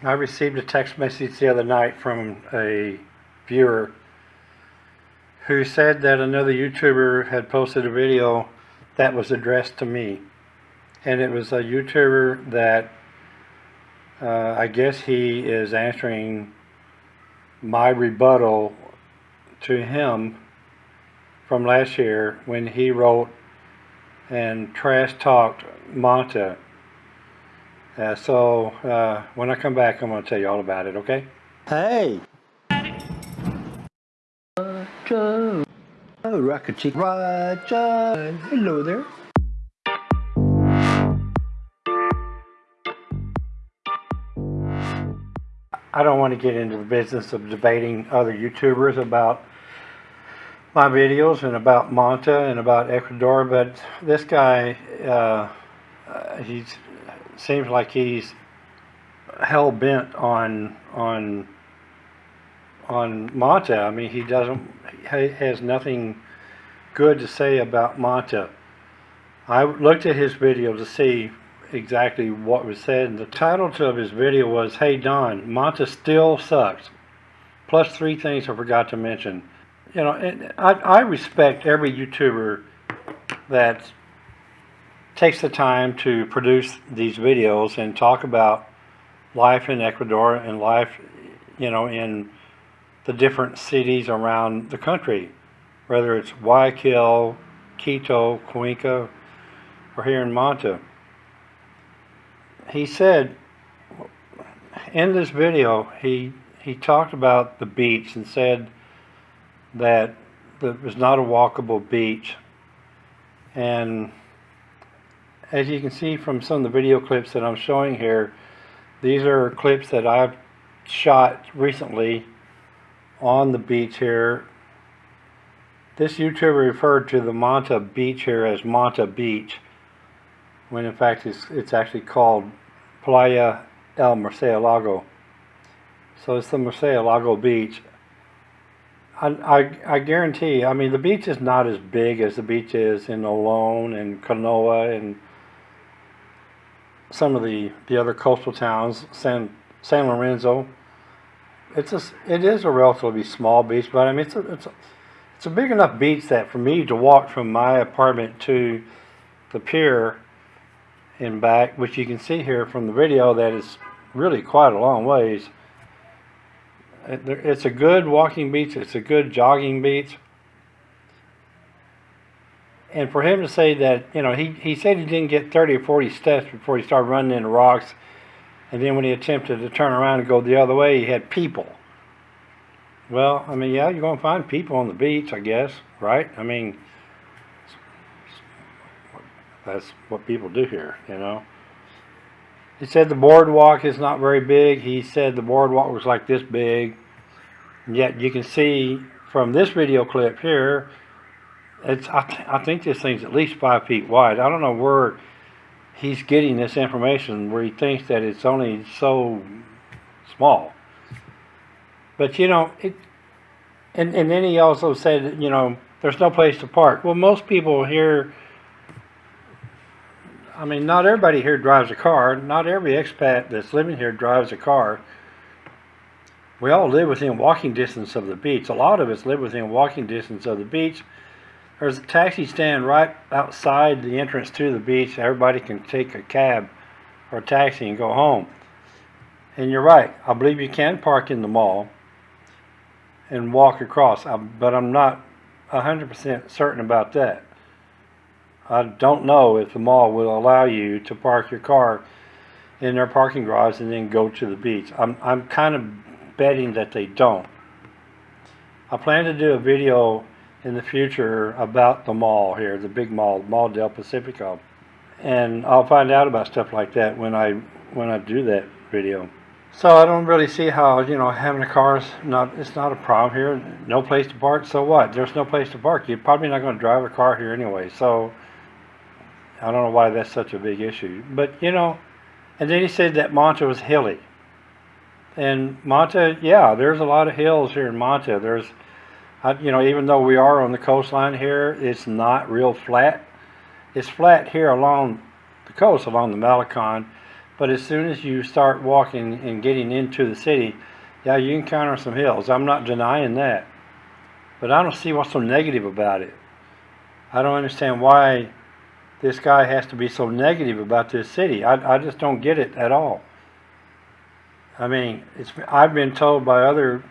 I received a text message the other night from a viewer who said that another YouTuber had posted a video that was addressed to me. And it was a YouTuber that uh, I guess he is answering my rebuttal to him from last year when he wrote and trash talked Manta uh, so uh, when I come back, I'm going to tell you all about it, okay? Hey! Roger! Oh, Rocket Chick Roger! Hello there. I don't want to get into the business of debating other YouTubers about my videos and about Manta and about Ecuador, but this guy, uh, uh, he's seems like he's hell bent on on on Manta. I mean, he doesn't he has nothing good to say about Manta. I looked at his video to see exactly what was said, and the title of his video was, Hey Don, Manta still sucks. Plus three things I forgot to mention. You know, I, I respect every YouTuber that's takes the time to produce these videos and talk about life in Ecuador and life, you know, in the different cities around the country, whether it's Guayaquil, Quito, Cuenca, or here in Manta. He said, in this video, he, he talked about the beach and said that it was not a walkable beach. And as you can see from some of the video clips that I'm showing here, these are clips that I've shot recently on the beach here. This YouTuber referred to the Manta beach here as Manta Beach, when in fact it's, it's actually called Playa El Murcielago. So it's the Murcielago Beach. I, I, I guarantee, I mean, the beach is not as big as the beach is in Olón and Canoa and some of the, the other coastal towns, San, San Lorenzo. It's a, it is a relatively small beach, but I mean, it's a, it's a, it's a big enough beach that for me to walk from my apartment to the pier and back, which you can see here from the video that is really quite a long ways. It's a good walking beach. It's a good jogging beach and for him to say that, you know, he, he said he didn't get 30 or 40 steps before he started running into rocks. And then when he attempted to turn around and go the other way, he had people. Well, I mean, yeah, you're going to find people on the beach, I guess, right? I mean, that's what people do here, you know. He said the boardwalk is not very big. He said the boardwalk was like this big. Yet you can see from this video clip here it's I, I think this thing's at least five feet wide. I don't know where he's getting this information where he thinks that it's only so small. But you know, it, and and then he also said, you know, there's no place to park. Well, most people here. I mean, not everybody here drives a car. Not every expat that's living here drives a car. We all live within walking distance of the beach. A lot of us live within walking distance of the beach there's a taxi stand right outside the entrance to the beach. Everybody can take a cab or a taxi and go home. And you're right. I believe you can park in the mall and walk across, but I'm not 100% certain about that. I don't know if the mall will allow you to park your car in their parking garage and then go to the beach. I'm, I'm kind of betting that they don't. I plan to do a video in the future about the mall here, the big mall, Mall del Pacifico. And I'll find out about stuff like that when I when I do that video. So I don't really see how, you know, having a car is not it's not a problem here. No place to park, so what? There's no place to park. You're probably not going to drive a car here anyway. So I don't know why that's such a big issue. But, you know, and then he said that Manta was hilly. And Manta, yeah, there's a lot of hills here in Manta. There's I, you know, even though we are on the coastline here, it's not real flat. It's flat here along the coast, along the Malecon, But as soon as you start walking and getting into the city, yeah, you encounter some hills. I'm not denying that. But I don't see what's so negative about it. I don't understand why this guy has to be so negative about this city. I, I just don't get it at all. I mean, it's I've been told by other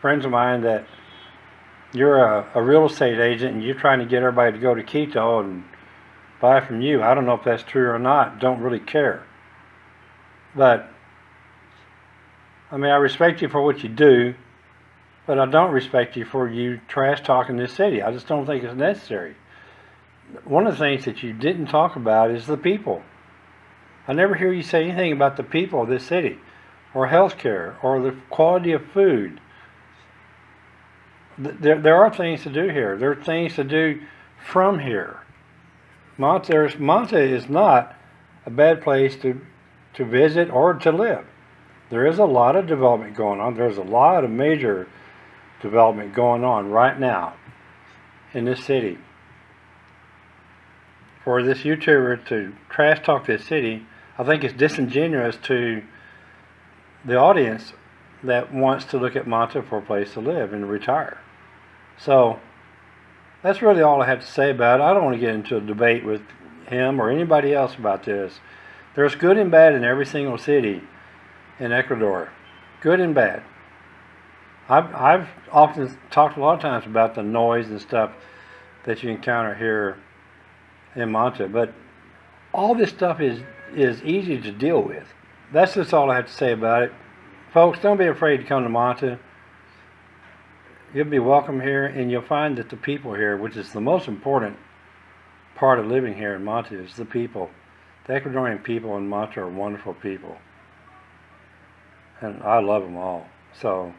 friends of mine that you're a, a real estate agent and you're trying to get everybody to go to Quito and buy from you. I don't know if that's true or not. Don't really care. But I mean, I respect you for what you do, but I don't respect you for you trash talking this city. I just don't think it's necessary. One of the things that you didn't talk about is the people. I never hear you say anything about the people of this city, or health care, or the quality of food. Th- There, there are things to do here. There are things to do from here. Manta, Manta is not a bad place to, to visit or to live. There is a lot of development going on. There's a lot of major development going on right now in this city. For this YouTuber to trash talk this city, I think it's disingenuous to the audience that wants to look at Manta for a place to live and retire. So that's really all I have to say about it. I don't want to get into a debate with him or anybody else about this. There's good and bad in every single city in Ecuador, good and bad. I've, I've often talked a lot of times about the noise and stuff that you encounter here in Manta, but all this stuff is, is easy to deal with. That's just all I have to say about it. Folks, don't be afraid to come to Manta. You'll be welcome here, and you'll find that the people here, which is the most important part of living here in Manta, is the people. The Ecuadorian people in Manta are wonderful people. And I love them all. So,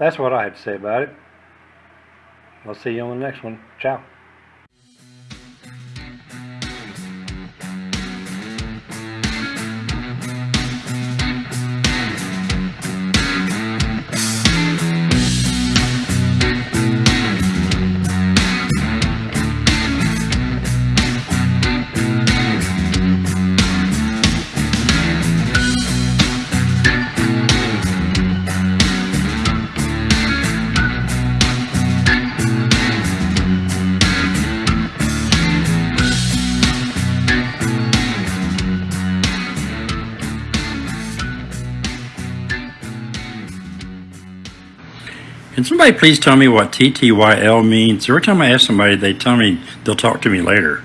that's what I had to say about it. I'll see you on the next one. Ciao. Can somebody please tell me what TTYL means? Every time I ask somebody, they tell me they'll talk to me later.